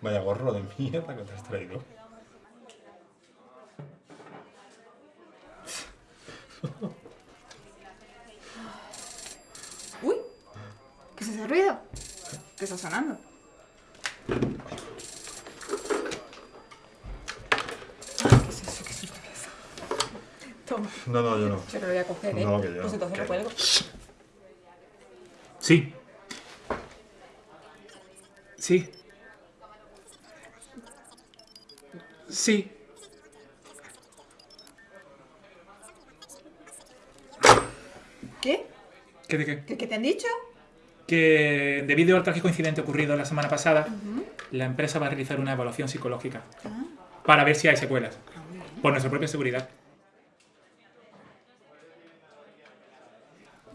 Vaya gorro de mierda que te has traído. Uy, ¿qué es ese ruido? ¿Qué está sonando? No, no, yo no. yo lo voy a coger, ¿eh? No, que yo Pues entonces lo cuelgo. Sí. Sí. Sí. ¿Qué? ¿Qué de qué? ¿Qué, qué te han dicho? Que debido al trágico incidente ocurrido la semana pasada, la empresa va a realizar una evaluación psicológica Ah, para ver si hay secuelas. Por nuestra propia seguridad.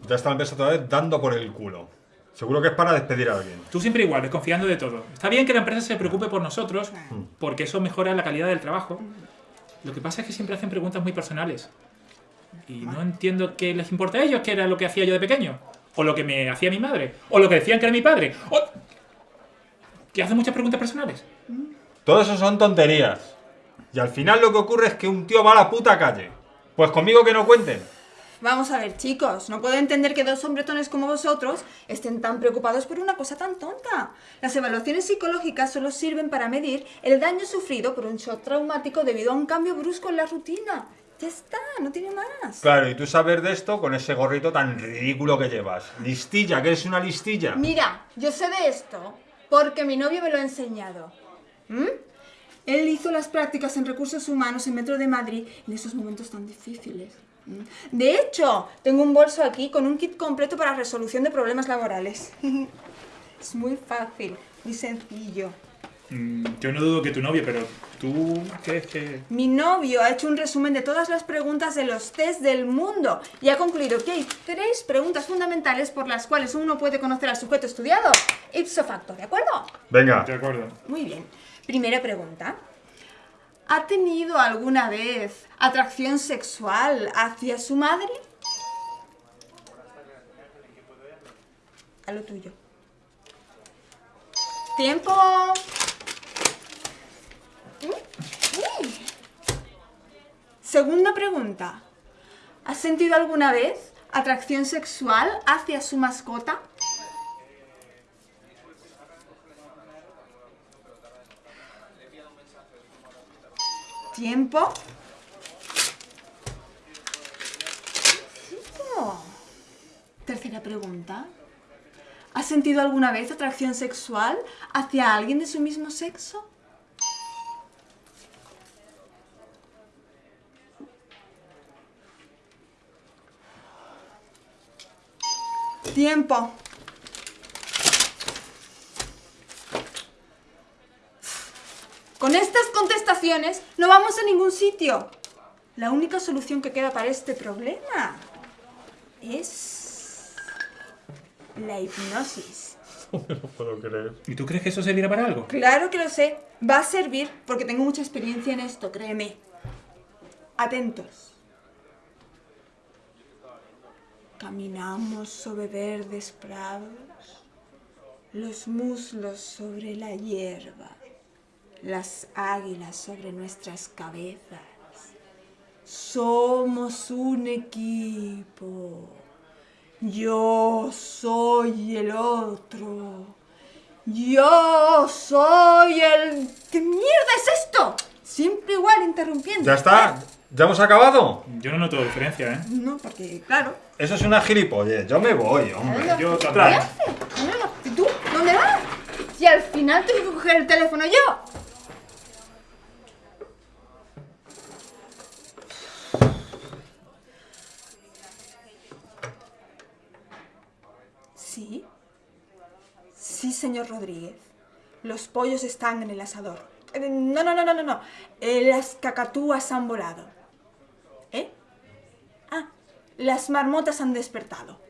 Ya está la empresa otra vez dando por el culo. Seguro que es para despedir a alguien. Tú siempre igual, desconfiando de todo. Está bien que la empresa se preocupe por nosotros, porque eso mejora la calidad del trabajo. Lo que pasa es que siempre hacen preguntas muy personales. Y no entiendo qué les importa a ellos, qué era lo que hacía yo de pequeño. O lo que me hacía mi madre. O lo que decían que era mi padre. O... Que hacen muchas preguntas personales. Todo eso son tonterías. Y al final lo que ocurre es que un tío va a la puta calle. Pues conmigo que no cuenten. Vamos a ver, chicos, no puedo entender que dos hombretones como vosotros estén tan preocupados por una cosa tan tonta. Las evaluaciones psicológicas solo sirven para medir el daño sufrido por un shock traumático debido a un cambio brusco en la rutina. Ya está, no tiene más. Claro, y tú sabes de esto con ese gorrito tan ridículo que llevas. Listilla, que eres una listilla. Mira, yo sé de esto porque mi novio me lo ha enseñado. ¿Mm? Él hizo las prácticas en recursos humanos en Metro de Madrid en esos momentos tan difíciles. De hecho, tengo un bolso aquí con un kit completo para resolución de problemas laborales. es muy fácil, muy sencillo. Mm, yo no dudo que tu novio, pero tú crees que... Mi novio ha hecho un resumen de todas las preguntas de los test del mundo y ha concluido que hay tres preguntas fundamentales por las cuales uno puede conocer al sujeto estudiado ipso facto, ¿de acuerdo? Venga. De acuerdo. Muy bien. Primera pregunta. ¿Ha tenido alguna vez atracción sexual hacia su madre? A lo tuyo. ¡Tiempo! Segunda pregunta. ¿Ha sentido alguna vez atracción sexual hacia su mascota? Tiempo. Tercera pregunta. ¿Has sentido alguna vez atracción sexual hacia alguien de su mismo sexo? Tiempo. Con estas contestaciones no vamos a ningún sitio. La única solución que queda para este problema es la hipnosis. No puedo creer. ¿Y tú crees que eso servirá para algo? Claro que lo sé. Va a servir porque tengo mucha experiencia en esto, créeme. Atentos. Caminamos sobre verdes prados, los muslos sobre la hierba, las águilas sobre nuestras cabezas. Somos un equipo. Yo soy el otro. Yo soy el... ¿Qué mierda es esto? Siempre igual interrumpiendo. ¿Ya está? ¿Ya hemos acabado? Yo no noto diferencia, ¿eh? No, porque, claro. Eso es una gilipollez. Yo me voy, hombre. Yo ¿Qué también. haces? No, no, ¿Y tú? ¿Dónde vas? Si al final tengo que coger el teléfono yo. Sí. Sí, señor Rodríguez. Los pollos están en el asador. Eh, No, no, no, no, no, no. Eh, Las cacatúas han volado. ¿Eh? Ah, las marmotas han despertado.